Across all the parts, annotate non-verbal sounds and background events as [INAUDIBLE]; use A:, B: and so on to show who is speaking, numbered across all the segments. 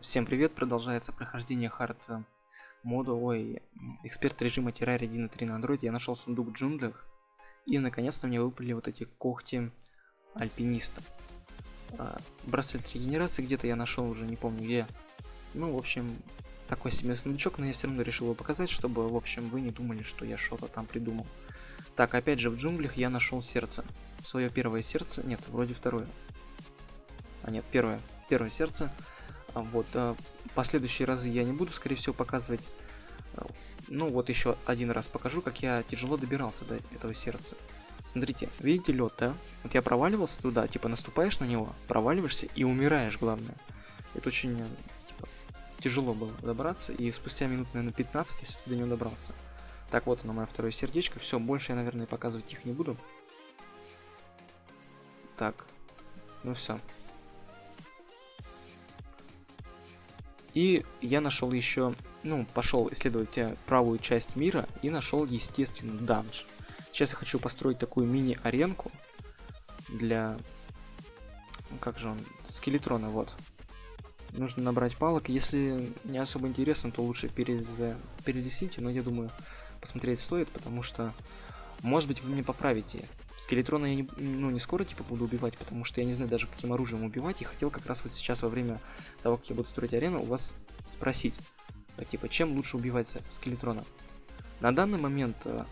A: Всем привет, продолжается прохождение хард мода, ой, эксперт режима Terraria 1.3 на Android. Я нашел сундук в джунглях, и наконец-то мне выпали вот эти когти альпиниста. А, браслет регенерации где-то я нашел уже, не помню где. Ну, в общем, такой себе сундучок, но я все равно решил его показать, чтобы, в общем, вы не думали, что я что-то там придумал. Так, опять же, в джунглях я нашел сердце. Свое первое сердце, нет, вроде второе. А нет, первое, первое сердце. А вот, а, последующие разы я не буду, скорее всего, показывать. А, ну, вот еще один раз покажу, как я тяжело добирался до этого сердца. Смотрите, видите лед, да? Вот я проваливался туда, типа наступаешь на него, проваливаешься и умираешь, главное. Это очень типа, тяжело было добраться, и спустя минут, наверное, 15 я все-таки до него добрался. Так, вот оно, мое второе сердечко. Все, больше я, наверное, показывать их не буду. Так, ну все. И я нашел еще, ну, пошел исследовать э, правую часть мира и нашел, естественно, данж. Сейчас я хочу построить такую мини-аренку для... Ну, как же он? Скелетрона, вот. Нужно набрать палок. Если не особо интересно, то лучше перез... перелесите, но я думаю, посмотреть стоит, потому что, может быть, вы мне поправите Скелетрона я не, ну, не скоро типа буду убивать, потому что я не знаю даже каким оружием убивать. И хотел как раз вот сейчас во время того, как я буду строить арену, у вас спросить, а, типа, чем лучше убивать скелетрона. На данный момент э,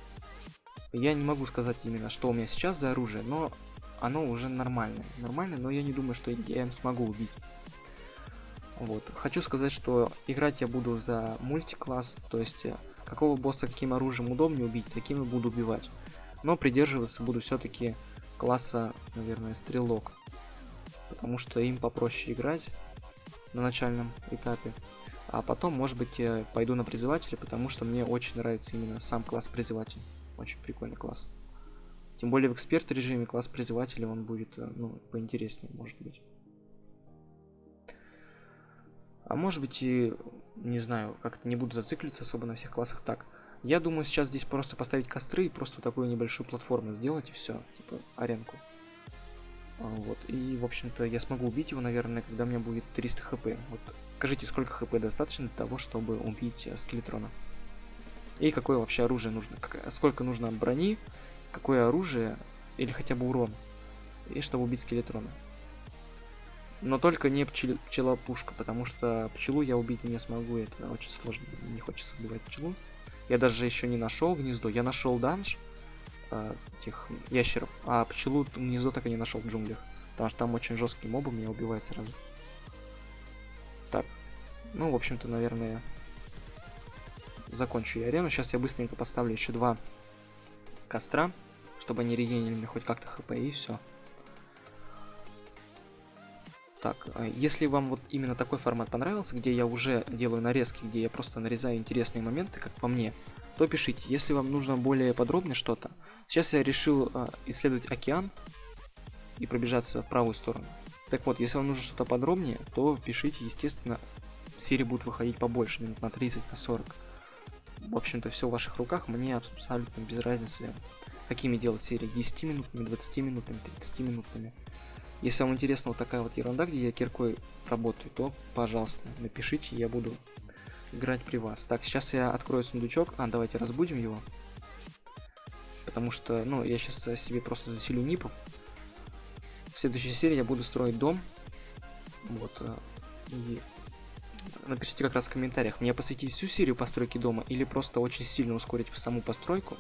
A: я не могу сказать именно, что у меня сейчас за оружие, но оно уже нормальное. Нормальное, но я не думаю, что я им смогу убить. Вот. Хочу сказать, что играть я буду за мультикласс, то есть э, какого босса каким оружием удобнее убить, таким и буду убивать но придерживаться буду все-таки класса, наверное, стрелок, потому что им попроще играть на начальном этапе. А потом, может быть, я пойду на призывателя, потому что мне очень нравится именно сам класс призыватель. Очень прикольный класс. Тем более в эксперт режиме класс призывателя он будет, э, ну, поинтереснее, может быть. А может быть и, не знаю, как-то не буду зацикливаться особо на всех классах так. Я думаю, сейчас здесь просто поставить костры и просто такую небольшую платформу сделать и все, типа аренку. А, вот, и, в общем-то, я смогу убить его, наверное, когда у меня будет 300 хп. Вот, скажите, сколько хп достаточно для того, чтобы убить э, скелетрона? И какое вообще оружие нужно? Как, сколько нужно брони, какое оружие, или хотя бы урон, и чтобы убить скелетрона. Но только не пчел, пчела-пушка, потому что пчелу я убить не смогу, это очень сложно, не хочется убивать пчелу. Я даже еще не нашел гнездо. Я нашел данж э, этих ящеров, а пчелу гнездо так и не нашел в джунглях. Потому что там очень жесткий мобы меня убивает сразу. Так. Ну, в общем-то, наверное, закончу я арену. Сейчас я быстренько поставлю еще два костра, чтобы они регенили мне хоть как-то хп и все. Так, а если вам вот именно такой формат понравился, где я уже делаю нарезки, где я просто нарезаю интересные моменты, как по мне, то пишите. Если вам нужно более подробно что-то, сейчас я решил э, исследовать океан и пробежаться в правую сторону. Так вот, если вам нужно что-то подробнее, то пишите, естественно, серии будут выходить побольше, минут на 30, на 40. В общем-то, все в ваших руках, мне абсолютно без разницы, какими делать серии, 10 минутами, 20 минутами, 30 минутами. Если вам интересна вот такая вот ерунда, где я киркой работаю, то, пожалуйста, напишите, я буду играть при вас. Так, сейчас я открою сундучок. А, давайте разбудим его. Потому что, ну, я сейчас себе просто заселю нипу. В следующей серии я буду строить дом. Вот. Э, и напишите как раз в комментариях, мне посвятить всю серию постройки дома или просто очень сильно ускорить саму постройку.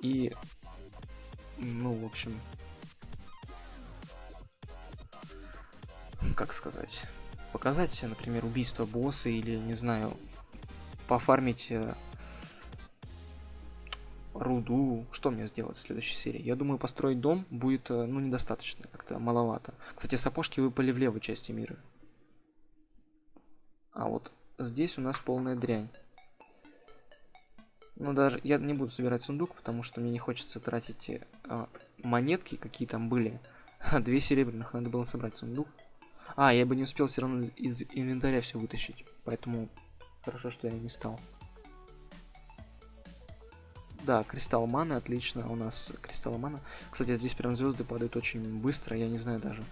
A: И, ну, в общем, как сказать, показать, например, убийство босса или, не знаю, пофармить э, руду. Что мне сделать в следующей серии? Я думаю, построить дом будет, э, ну, недостаточно, как-то маловато. Кстати, сапожки выпали в левой части мира. А вот здесь у нас полная дрянь. Ну, даже я не буду собирать сундук, потому что мне не хочется тратить э, монетки, какие там были. [LAUGHS] Две серебряных надо было собрать сундук. А, я бы не успел все равно из инвентаря все вытащить. Поэтому хорошо, что я не стал. Да, кристалл маны, отлично. У нас кристалл мана. Кстати, здесь прям звезды падают очень быстро. Я не знаю даже.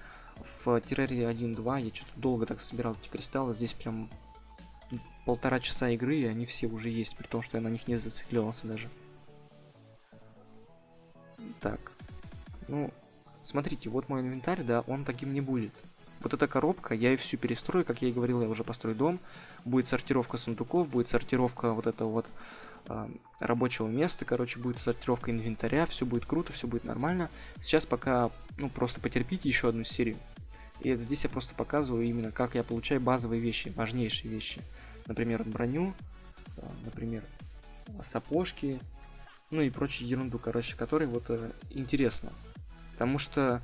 A: в террарии 1.2 я что-то долго так собирал эти кристаллы. Здесь прям полтора часа игры, и они все уже есть, при том, что я на них не зацикливался даже. Так. Ну, смотрите, вот мой инвентарь, да, он таким не будет. Вот эта коробка, я ее всю перестрою, как я и говорил, я уже построю дом. Будет сортировка сундуков, будет сортировка вот этого вот э, рабочего места, короче, будет сортировка инвентаря, все будет круто, все будет нормально. Сейчас пока, ну, просто потерпите еще одну серию. И здесь я просто показываю именно, как я получаю базовые вещи, важнейшие вещи. Например, броню, э, например, сапожки, ну и прочую ерунду, короче, которой вот э, интересно. Потому что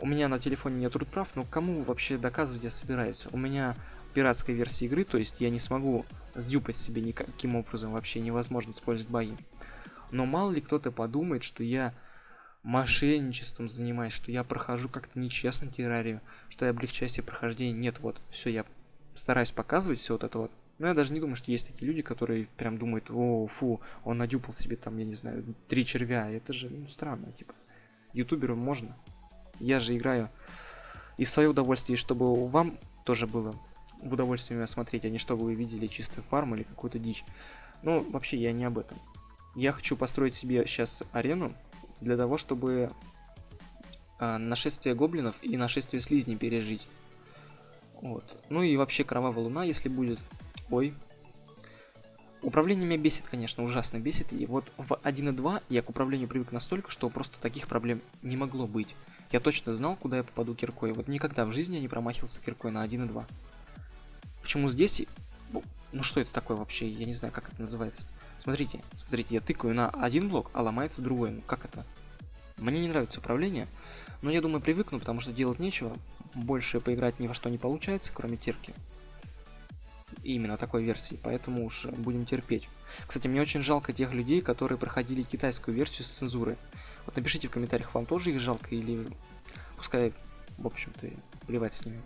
A: у меня на телефоне нет прав, но кому вообще доказывать я собираюсь? У меня пиратская версия игры, то есть я не смогу сдюпать себе никаким образом, вообще невозможно использовать баги. Но мало ли кто-то подумает, что я мошенничеством занимаюсь, что я прохожу как-то нечестно террарию, что я облегчаю себе прохождение. Нет, вот, все, я стараюсь показывать все вот это вот. Но я даже не думаю, что есть такие люди, которые прям думают, о, фу, он надюпал себе там, я не знаю, три червя. Это же, ну, странно, типа. Ютуберу можно. Я же играю и свое удовольствие, чтобы вам тоже было в удовольствие меня смотреть, а не чтобы вы видели чистый фарм или какую-то дичь. Но вообще я не об этом. Я хочу построить себе сейчас арену для того, чтобы э, нашествие гоблинов и нашествие слизней пережить. Вот. Ну и вообще кровавая луна, если будет. Ой. Управление меня бесит, конечно, ужасно бесит. И вот в 1.2 я к управлению привык настолько, что просто таких проблем не могло быть. Я точно знал, куда я попаду киркой. Вот никогда в жизни я не промахивался киркой на 1 и 2. Почему здесь... Ну что это такое вообще? Я не знаю, как это называется. Смотрите, смотрите, я тыкаю на один блок, а ломается другой. Ну как это? Мне не нравится управление, но я думаю привыкну, потому что делать нечего. Больше поиграть ни во что не получается, кроме терки. Именно такой версии, поэтому уж будем терпеть. Кстати, мне очень жалко тех людей, которые проходили китайскую версию с цензурой. Вот напишите в комментариях, вам тоже их жалко или пускай, в общем-то, плевать с ними.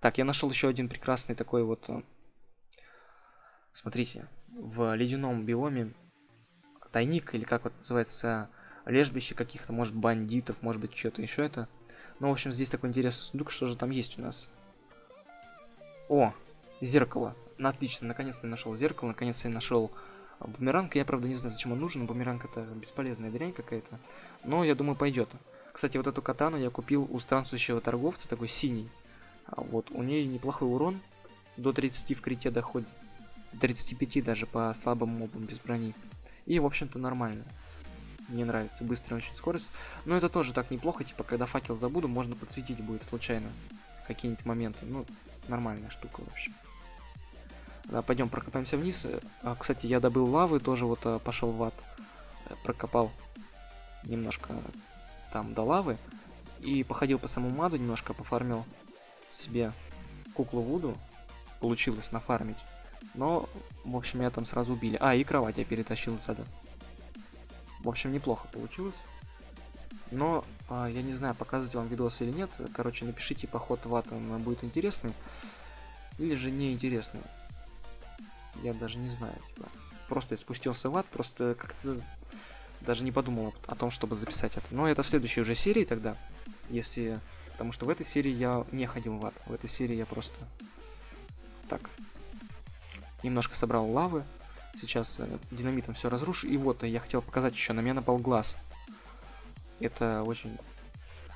A: Так, я нашел еще один прекрасный такой вот... Э, смотрите, в ледяном биоме тайник, или как вот называется, лежбище каких-то, может, бандитов, может быть, что-то еще это. Ну, в общем, здесь такой интересный сундук, что же там есть у нас. О, зеркало. Ну, отлично, наконец-то я нашел зеркало, наконец-то я нашел Бумеранг, я правда не знаю, зачем он нужен, бумеранг это бесполезная дрянь какая-то, но я думаю пойдет. Кстати, вот эту катану я купил у странствующего торговца, такой синий. А вот, у нее неплохой урон, до 30 в крите доходит, 35 даже по слабым мобам без брони. И, в общем-то, нормально. Мне нравится, быстрая очень скорость. Но это тоже так неплохо, типа, когда факел забуду, можно подсветить будет случайно какие-нибудь моменты. Ну, нормальная штука вообще. Да, пойдем прокопаемся вниз. А, кстати, я добыл лавы, тоже вот а, пошел в ад. Э, прокопал немножко там до лавы. И походил по самому маду, немножко пофармил себе куклу Вуду. Получилось нафармить. Но, в общем, меня там сразу убили. А, и кровать я перетащил из ада. В общем, неплохо получилось. Но, а, я не знаю, показывать вам видос или нет. Короче, напишите, поход в ад, он будет интересный. Или же неинтересный я даже не знаю. Типа. Просто я спустился в ад, просто как-то даже не подумал о том, чтобы записать это. Но это в следующей уже серии тогда, если... Потому что в этой серии я не ходил в ад. В этой серии я просто... Так. Немножко собрал лавы. Сейчас э, динамитом все разрушу. И вот, я хотел показать еще, на меня напал глаз. Это очень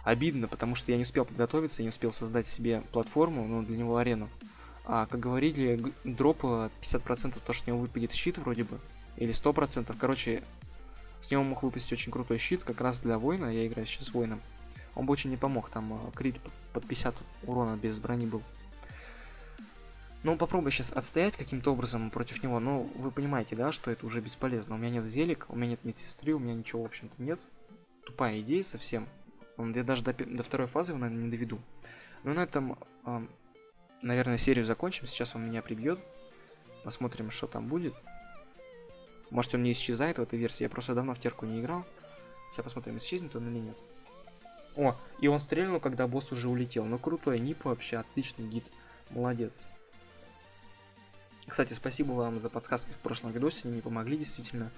A: обидно, потому что я не успел подготовиться, не успел создать себе платформу, ну, для него арену. А, как говорили, дроп 50% то, что с него выпадет щит вроде бы. Или 100%. Короче, с него мог выпасть очень крутой щит, как раз для воина. Я играю сейчас воином. Он бы очень не помог, там а, крит под 50 урона без брони был. Ну, попробуй сейчас отстоять каким-то образом против него. Ну, вы понимаете, да, что это уже бесполезно. У меня нет зелик, у меня нет медсестры, у меня ничего, в общем-то, нет. Тупая идея совсем. Я даже до, до второй фазы его, наверное, не доведу. Но на этом наверное, серию закончим. Сейчас он меня прибьет. Посмотрим, что там будет. Может, он не исчезает в этой версии. Я просто давно в терку не играл. Сейчас посмотрим, исчезнет он или нет. О, и он стрельнул, когда босс уже улетел. Ну, крутой нип вообще, отличный гид. Молодец. Кстати, спасибо вам за подсказки в прошлом видосе, они мне помогли действительно.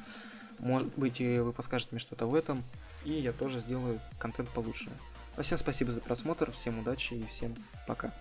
A: Может быть, вы подскажете мне что-то в этом, и я тоже сделаю контент получше. Всем спасибо за просмотр, всем удачи и всем пока.